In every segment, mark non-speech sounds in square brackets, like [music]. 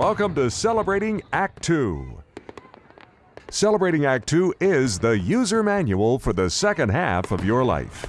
Welcome to Celebrating Act 2. Celebrating Act 2 is the user manual for the second half of your life.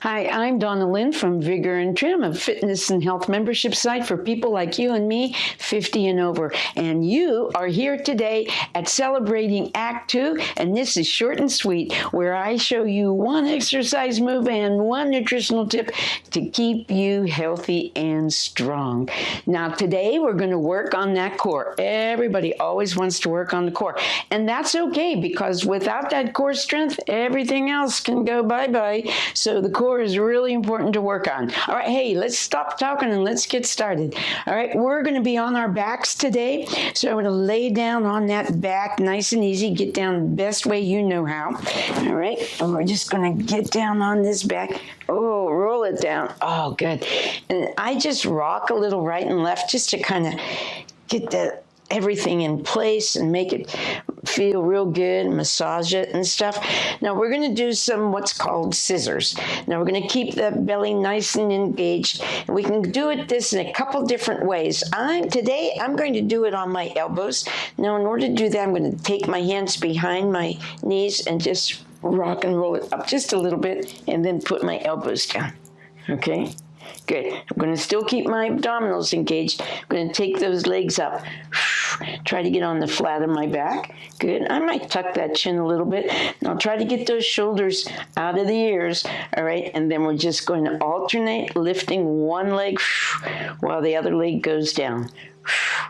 Hi, I'm Donna Lynn from Vigor and Trim, a fitness and health membership site for people like you and me, 50 and over. And you are here today at Celebrating Act 2, and this is short and sweet, where I show you one exercise move and one nutritional tip to keep you healthy and strong. Now, today we're going to work on that core. Everybody always wants to work on the core, and that's okay because without that core strength, everything else can go bye bye. So the core core is really important to work on. All right, hey, let's stop talking and let's get started. All right, we're going to be on our backs today. So I'm going to lay down on that back nice and easy. Get down the best way you know how. All right, and we're just going to get down on this back. Oh, roll it down. Oh, good. And I just rock a little right and left just to kind of get that everything in place and make it feel real good, massage it and stuff. Now we're going to do some what's called scissors. Now we're going to keep the belly nice and engaged. And we can do it this in a couple different ways. I'm today I'm going to do it on my elbows. Now in order to do that, I'm going to take my hands behind my knees and just rock and roll it up just a little bit and then put my elbows down. Okay? Good. I'm going to still keep my abdominals engaged. I'm going to take those legs up. Try to get on the flat of my back. Good. I might tuck that chin a little bit. Now try to get those shoulders out of the ears. All right. And then we're just going to alternate lifting one leg [sniffs] while the other leg goes down. [sniffs]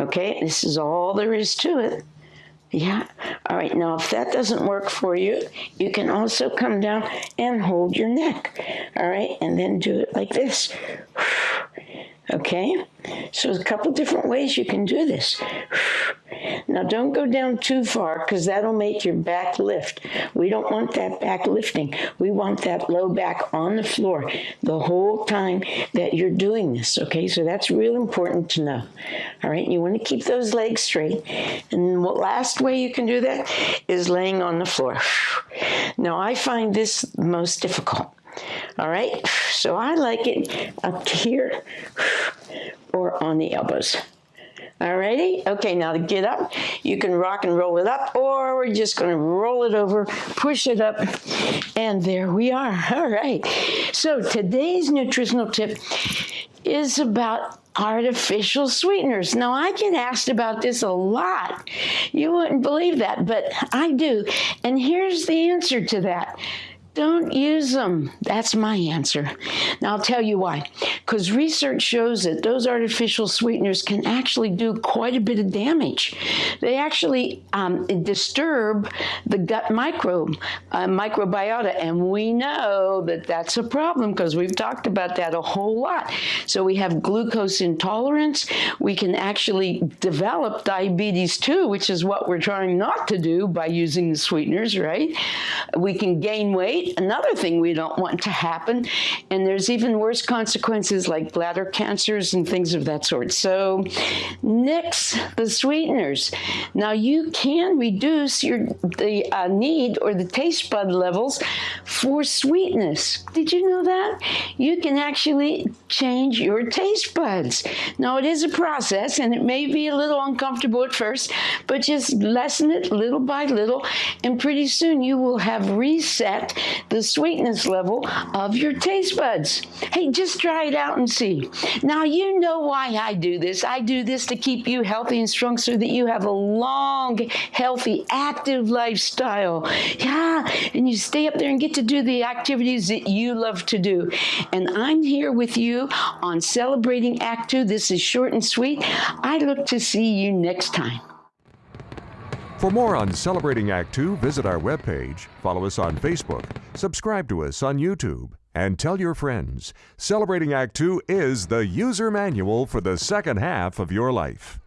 Okay. This is all there is to it. Yeah. All right. Now, if that doesn't work for you, you can also come down and hold your neck. All right. And then do it like this. [sniffs] Okay. So a couple different ways you can do this. Now don't go down too far because that'll make your back lift. We don't want that back lifting. We want that low back on the floor the whole time that you're doing this, okay? So that's real important to know. All right, you want to keep those legs straight. And the last way you can do that is laying on the floor. Now I find this most difficult. All right, so I like it up here or on the elbows. Alrighty, okay, now to get up, you can rock and roll it up, or we're just gonna roll it over, push it up, and there we are. [laughs] All right, so today's nutritional tip is about artificial sweeteners. Now, I get asked about this a lot. You wouldn't believe that, but I do. And here's the answer to that don't use them. That's my answer. Now, I'll tell you why. Because research shows that those artificial sweeteners can actually do quite a bit of damage. They actually um, disturb the gut microbe, uh, microbiota, and we know that that's a problem because we've talked about that a whole lot. So we have glucose intolerance. We can actually develop diabetes too, which is what we're trying not to do by using the sweeteners, right? We can gain weight Another thing we don't want to happen, and there's even worse consequences like bladder cancers and things of that sort. So nix the sweeteners. Now you can reduce your the uh, need or the taste bud levels for sweetness. Did you know that? You can actually change your taste buds. Now it is a process and it may be a little uncomfortable at first, but just lessen it little by little and pretty soon you will have reset the sweetness level of your taste buds. Hey, just try it out and see. Now, you know why I do this. I do this to keep you healthy and strong so that you have a long, healthy, active lifestyle. Yeah, and you stay up there and get to do the activities that you love to do. And I'm here with you on Celebrating Act Two. This is short and sweet. I look to see you next time. For more on Celebrating Act 2, visit our webpage, follow us on Facebook, subscribe to us on YouTube, and tell your friends. Celebrating Act 2 is the user manual for the second half of your life.